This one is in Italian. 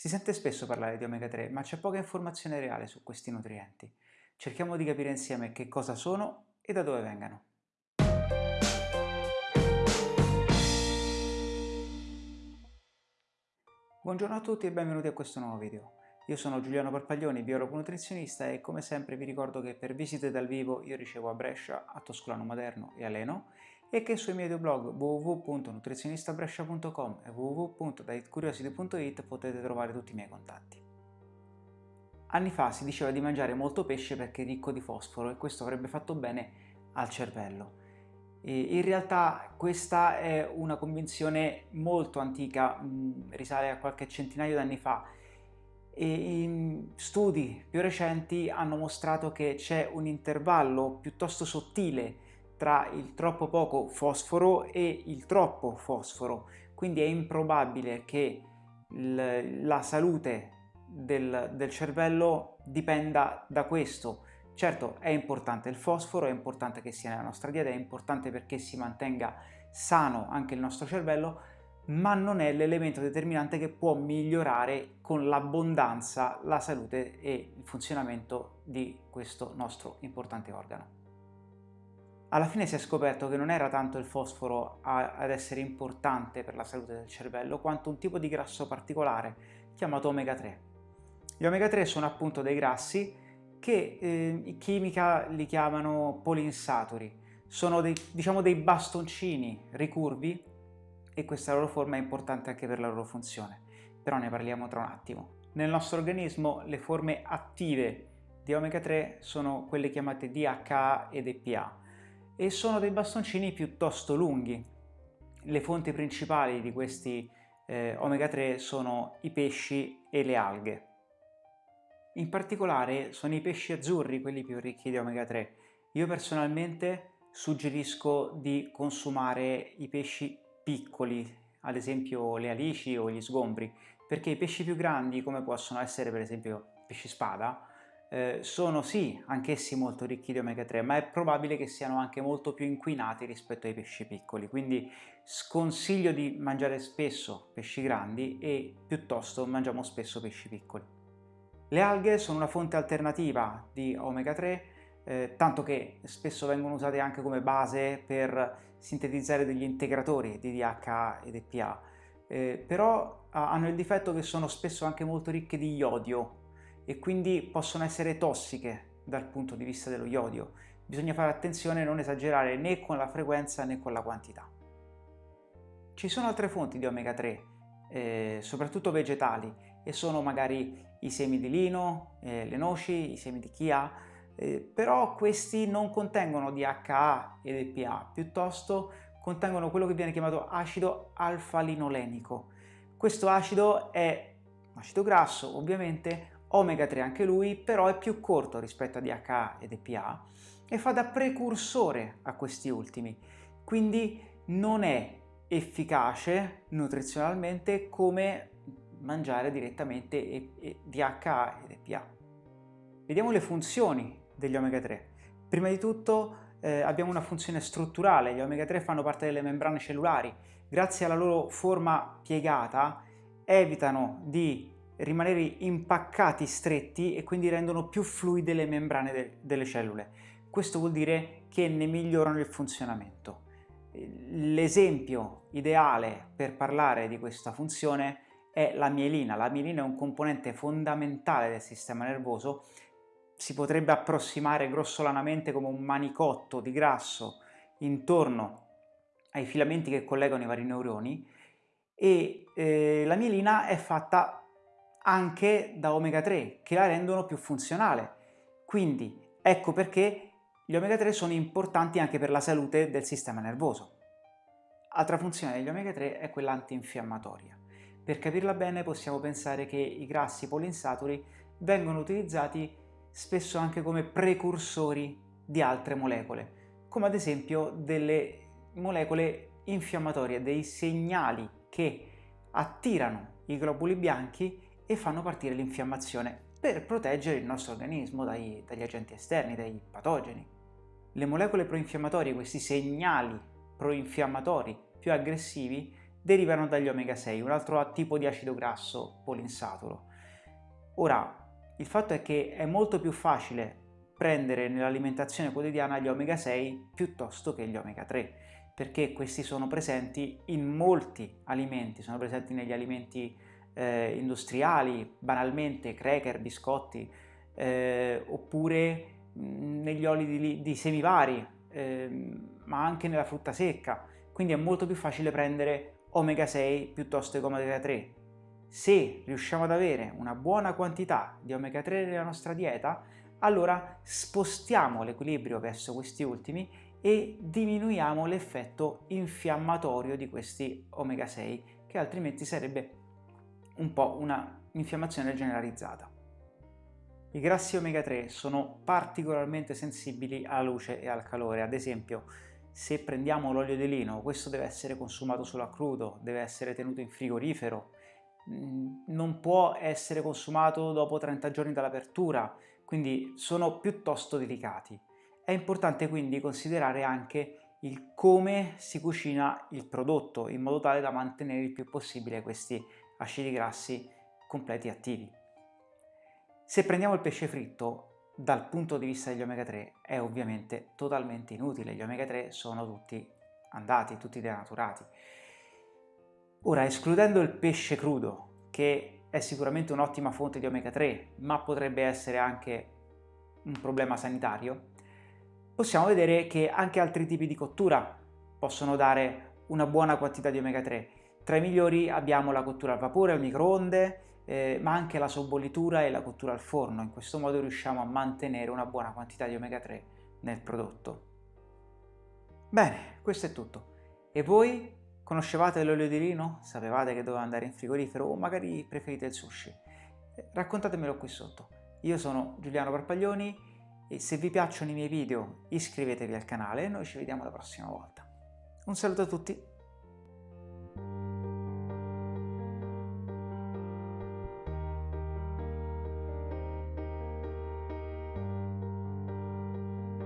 Si sente spesso parlare di omega 3, ma c'è poca informazione reale su questi nutrienti. Cerchiamo di capire insieme che cosa sono e da dove vengano. Buongiorno a tutti e benvenuti a questo nuovo video. Io sono Giuliano Parpaglioni, biologo nutrizionista e come sempre vi ricordo che per visite dal vivo io ricevo a Brescia, a Toscolano Maderno e a Leno e che sui miei due blog www.nutrizionistabrescia.com e www.dietcuriosity.it potete trovare tutti i miei contatti. Anni fa si diceva di mangiare molto pesce perché è ricco di fosforo e questo avrebbe fatto bene al cervello. E in realtà questa è una convinzione molto antica, risale a qualche centinaio di anni fa e studi più recenti hanno mostrato che c'è un intervallo piuttosto sottile tra il troppo poco fosforo e il troppo fosforo, quindi è improbabile che la salute del, del cervello dipenda da questo. Certo è importante il fosforo, è importante che sia nella nostra dieta, è importante perché si mantenga sano anche il nostro cervello, ma non è l'elemento determinante che può migliorare con l'abbondanza la salute e il funzionamento di questo nostro importante organo. Alla fine si è scoperto che non era tanto il fosforo ad essere importante per la salute del cervello, quanto un tipo di grasso particolare chiamato omega 3. Gli omega 3 sono appunto dei grassi che eh, in chimica li chiamano polinsaturi. Sono dei, diciamo dei bastoncini ricurvi e questa loro forma è importante anche per la loro funzione, però ne parliamo tra un attimo. Nel nostro organismo le forme attive di omega 3 sono quelle chiamate DHA ed EPA e sono dei bastoncini piuttosto lunghi. Le fonti principali di questi eh, omega 3 sono i pesci e le alghe. In particolare sono i pesci azzurri quelli più ricchi di omega 3. Io personalmente suggerisco di consumare i pesci piccoli, ad esempio le alici o gli sgombri, perché i pesci più grandi, come possono essere per esempio pesci spada, eh, sono sì anch'essi molto ricchi di omega 3 ma è probabile che siano anche molto più inquinati rispetto ai pesci piccoli quindi sconsiglio di mangiare spesso pesci grandi e piuttosto mangiamo spesso pesci piccoli. Le alghe sono una fonte alternativa di omega 3 eh, tanto che spesso vengono usate anche come base per sintetizzare degli integratori di DHA ed EPA eh, però hanno il difetto che sono spesso anche molto ricche di iodio e quindi possono essere tossiche dal punto di vista dello iodio. Bisogna fare attenzione a non esagerare né con la frequenza né con la quantità. Ci sono altre fonti di omega 3, eh, soprattutto vegetali, e sono magari i semi di lino, eh, le noci, i semi di chia, eh, però questi non contengono DHA ed EPA, piuttosto contengono quello che viene chiamato acido alfa-linolenico. Questo acido è acido grasso, ovviamente, omega 3 anche lui, però è più corto rispetto a DHA ed EPA e fa da precursore a questi ultimi, quindi non è efficace nutrizionalmente come mangiare direttamente DHA ed EPA. Vediamo le funzioni degli omega 3. Prima di tutto eh, abbiamo una funzione strutturale, gli omega 3 fanno parte delle membrane cellulari, grazie alla loro forma piegata evitano di rimanere impaccati stretti e quindi rendono più fluide le membrane de delle cellule. Questo vuol dire che ne migliorano il funzionamento. L'esempio ideale per parlare di questa funzione è la mielina. La mielina è un componente fondamentale del sistema nervoso, si potrebbe approssimare grossolanamente come un manicotto di grasso intorno ai filamenti che collegano i vari neuroni e eh, la mielina è fatta anche da omega 3 che la rendono più funzionale. Quindi ecco perché gli omega 3 sono importanti anche per la salute del sistema nervoso. Altra funzione degli omega 3 è quella antinfiammatoria. Per capirla bene possiamo pensare che i grassi polinsaturi vengono utilizzati spesso anche come precursori di altre molecole, come ad esempio delle molecole infiammatorie, dei segnali che attirano i globuli bianchi e fanno partire l'infiammazione per proteggere il nostro organismo dai, dagli agenti esterni, dai patogeni. Le molecole proinfiammatorie, questi segnali proinfiammatori più aggressivi, derivano dagli omega 6, un altro tipo di acido grasso polinsaturo. Ora, il fatto è che è molto più facile prendere nell'alimentazione quotidiana gli omega 6 piuttosto che gli omega 3 perché questi sono presenti in molti alimenti, sono presenti negli alimenti eh, industriali, banalmente cracker, biscotti, eh, oppure negli oli di, di semi vari, eh, ma anche nella frutta secca, quindi è molto più facile prendere omega 6 piuttosto che omega 3. Se riusciamo ad avere una buona quantità di omega 3 nella nostra dieta, allora spostiamo l'equilibrio verso questi ultimi e diminuiamo l'effetto infiammatorio di questi omega 6 che altrimenti sarebbe un po' una infiammazione generalizzata. I grassi omega 3 sono particolarmente sensibili alla luce e al calore, ad esempio se prendiamo l'olio di lino questo deve essere consumato solo a crudo, deve essere tenuto in frigorifero, mm, non può essere consumato dopo 30 giorni dall'apertura, quindi sono piuttosto delicati. È importante quindi considerare anche il come si cucina il prodotto in modo tale da mantenere il più possibile questi acidi grassi completi attivi. Se prendiamo il pesce fritto, dal punto di vista degli omega 3 è ovviamente totalmente inutile, gli omega 3 sono tutti andati, tutti denaturati. Ora, escludendo il pesce crudo, che è sicuramente un'ottima fonte di omega 3, ma potrebbe essere anche un problema sanitario, possiamo vedere che anche altri tipi di cottura possono dare una buona quantità di omega 3. Tra i migliori abbiamo la cottura al vapore, al microonde, eh, ma anche la sobbollitura e la cottura al forno. In questo modo riusciamo a mantenere una buona quantità di omega 3 nel prodotto. Bene, questo è tutto. E voi Conoscevate l'olio di lino? Sapevate che doveva andare in frigorifero o magari preferite il sushi? Eh, raccontatemelo qui sotto. Io sono Giuliano Parpaglioni e se vi piacciono i miei video iscrivetevi al canale e noi ci vediamo la prossima volta. Un saluto a tutti!